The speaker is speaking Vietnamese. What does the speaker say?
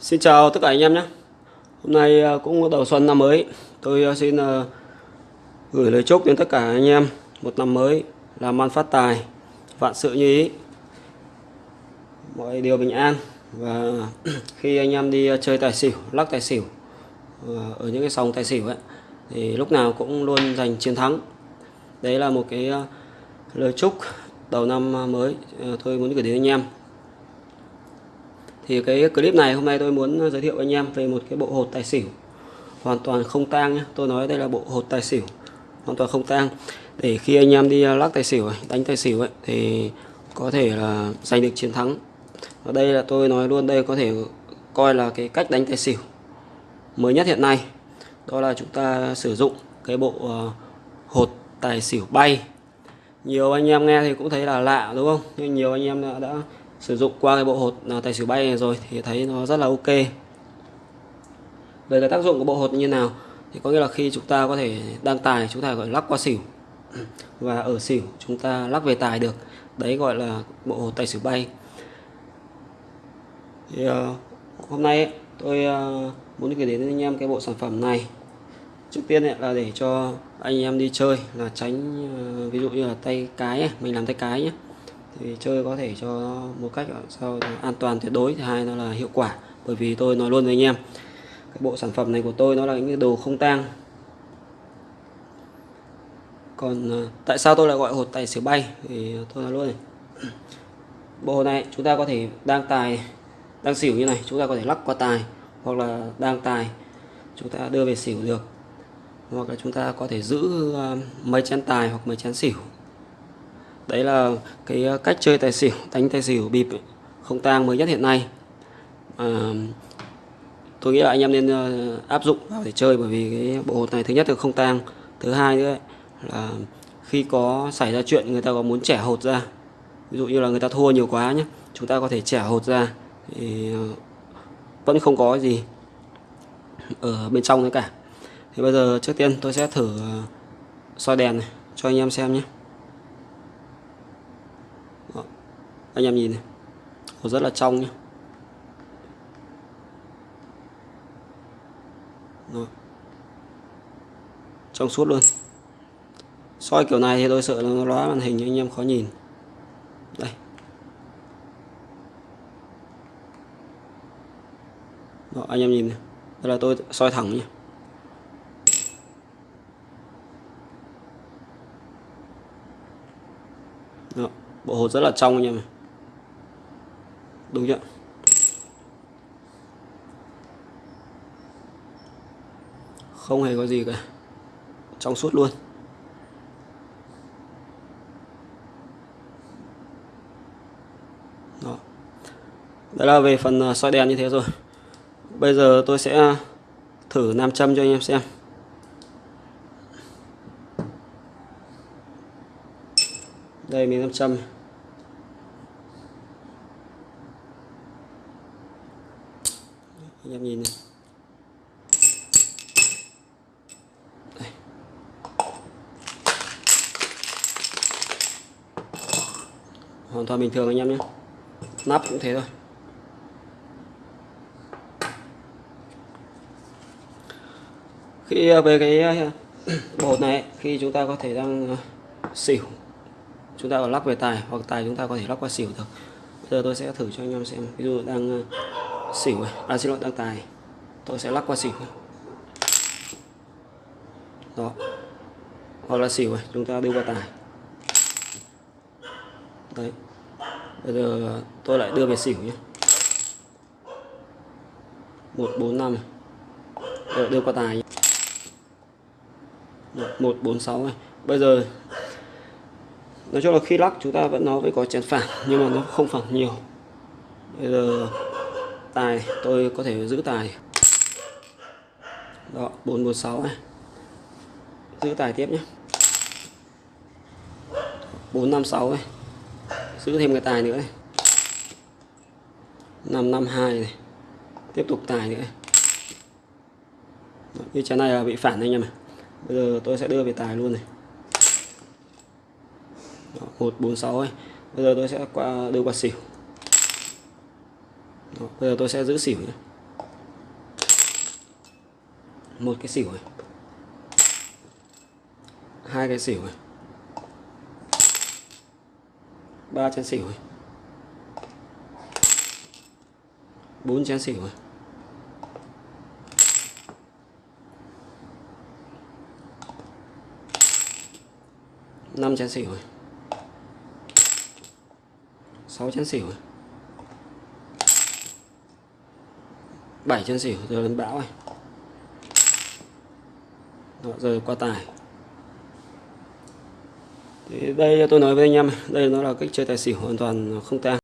Xin chào tất cả anh em nhé. Hôm nay à, cũng đầu xuân năm mới. Tôi à, xin à, gửi lời chúc đến tất cả anh em Một năm mới làm ăn phát tài Vạn sự như ý. Mọi điều bình an Và khi anh em đi chơi tài xỉu, lắc tài xỉu Ở những cái sòng tài xỉu ấy Thì lúc nào cũng luôn giành chiến thắng. Đấy là một cái lời chúc đầu năm mới Tôi muốn gửi đến anh em thì cái clip này hôm nay tôi muốn giới thiệu với anh em về một cái bộ hột tài xỉu. Hoàn toàn không tang nhé tôi nói đây là bộ hột tài xỉu. Hoàn toàn không tang. Để khi anh em đi lắc tài xỉu đánh tài xỉu ấy thì có thể là giành được chiến thắng. Ở đây là tôi nói luôn đây có thể coi là cái cách đánh tài xỉu mới nhất hiện nay. Đó là chúng ta sử dụng cái bộ ờ, hột tài xỉu bay. Nhiều anh em nghe thì cũng thấy là lạ đúng không? Nhưng nhiều anh em đã, đã sử dụng qua cái bộ hột. Tài xỉu bay này rồi thì thấy nó rất là ok. Về cái tác dụng của bộ hột như nào? Thì có nghĩa là khi chúng ta có thể đăng tài chúng ta gọi lắc qua xỉu. Và ở xỉu chúng ta lắc về tài được. Đấy gọi là bộ hột tài xỉu bay. Thì uh, hôm nay tôi uh, muốn gửi đến anh em cái bộ sản phẩm này. Trước tiên ấy, là để cho anh em đi chơi là tránh uh, ví dụ như là tay cái ấy, mình làm tay cái nhé thì chơi có thể cho một cách, sao an toàn tuyệt đối. Thứ hai, nó là hiệu quả, bởi vì tôi nói luôn với anh em, cái bộ sản phẩm này của tôi nó là những đồ không tang. Còn à, tại sao tôi lại gọi hột tài xỉu bay? Thì tôi nói luôn này, bộ này chúng ta có thể đang tài, đang xỉu như này, chúng ta có thể lắc qua tài, hoặc là đang tài, chúng ta đưa về xỉu được. Hoặc là chúng ta có thể giữ à, mấy chén tài hoặc mấy chén xỉu đấy là cái ờ, cách chơi tài xỉu đánh tài xỉu bịp không tang mới nhất hiện nay. À, tôi nghĩ là anh em nên ờ, áp dụng vào để chơi bởi vì cái bộ hột này thứ nhất là không tang thứ hai nữa là khi có xảy ra chuyện người ta có muốn trẻ hột ra ví dụ như là người ta thua nhiều quá nhé chúng ta có thể trẻ hột ra thì vẫn không có gì ở bên trong nữa cả. Thì bây giờ trước tiên tôi sẽ thử soi đèn này cho anh em xem nhé anh em nhìn này. Hồ rất là trong nhé Rồi. trong suốt luôn. Soi kiểu này thì tôi sợ nó lóa màn hình anh em khó nhìn. Đây. Đó, anh em nhìn này. Đây là tôi soi thẳng nhé Đó, bộ hột rất là trong anh em này đúng chưa? Không hề có gì cả. Trong suốt luôn. Đó. Đấy là về phần à, soi đèn như thế rồi. Bây giờ tôi sẽ thử nam châm cho anh em xem. Đây, miếng nam châm anh em nhìn này. Hoàn toàn bình thường anh em nhé. Nắp cũng thế thôi. Khi ờ, về cái ờ, bột này, khi chúng ta có thể đang ờ, xỉu, chúng ta có lắp về tài, hoặc tài chúng ta có thể lắp qua xỉu được. Bây giờ tôi sẽ thử cho anh em xem. Ví dụ đang xỉu à? à? Xin lỗi tăng tài. Tôi sẽ lắc qua xỉu đó. Hoặc là xỉu này chúng ta đưa qua tài. Đấy. Bây giờ tôi lại đưa về xỉu nhé. Một, bốn, năm. Rồi đưa qua tài một, bốn, sáu này. Bây giờ, nói chung là khi lắc chúng ta vẫn nó phải có chén phản nhưng mà nó không phản nhiều. Bây giờ tài tôi có thể giữ tài. Đó 446 này. Giữ tài tiếp nhé. 456 này. Giữ thêm cái tài nữa này. 552 này. Tiếp tục tài nữa Đó, như trái này là bị phản anh em này. Bây giờ tôi sẽ đưa về tài luôn này. Đó, 146 này bây giờ tôi sẽ qua đưa qua xỉu thôi bây giờ tôi sẽ giữ xỉu nhé. Một cái xỉu này. Hai cái xỉu này. Ba chén xỉu này. Bốn chén xỉu này. Năm chén xỉu này. Sáu chén xỉu này. Bảy chân xỉu giờ lên bão này Đó, giờ qua tài. Thì đây tôi nói với anh em đây nó là cách chơi tài xỉu hoàn toàn không tang.